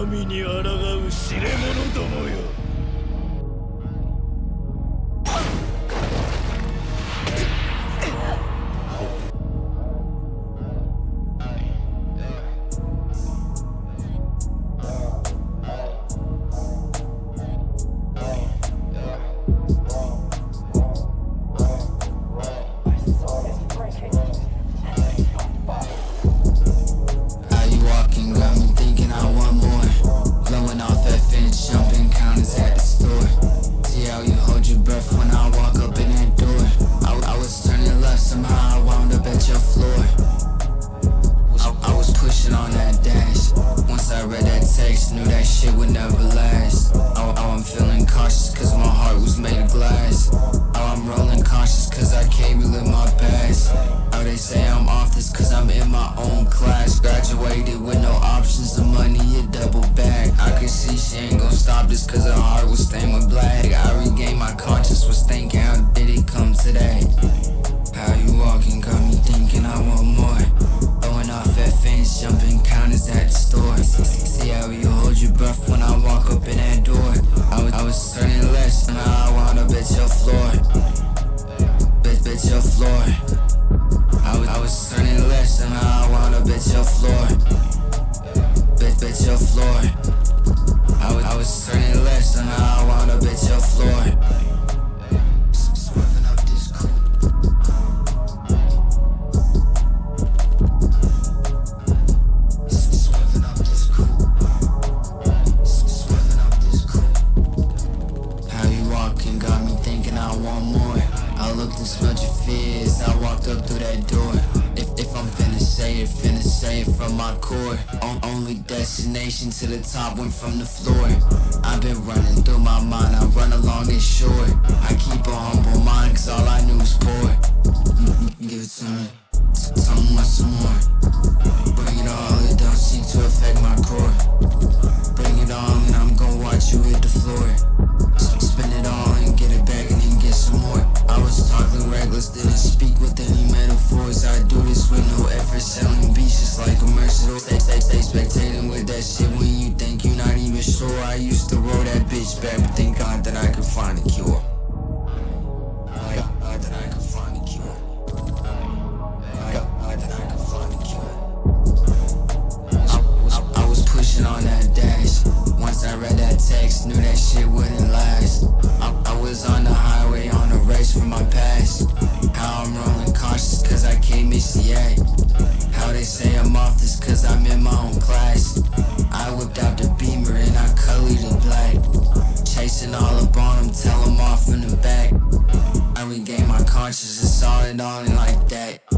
神に抗う知れ者どもよ。graduated with no options, the money it double back. I could see she ain't gon' stop this cause her heart was stained with black. I walked up through that door. If, if I'm finna say it, finna say it from my core. On, Only destination to the top went from the floor. I've been running through my mind, I run along and short. I keep Stay, stay, stay spectating with that shit when you think you're not even sure. I used to roll that bitch back, but thank God that I could find a cure. Consciousness conscience is on and on like that.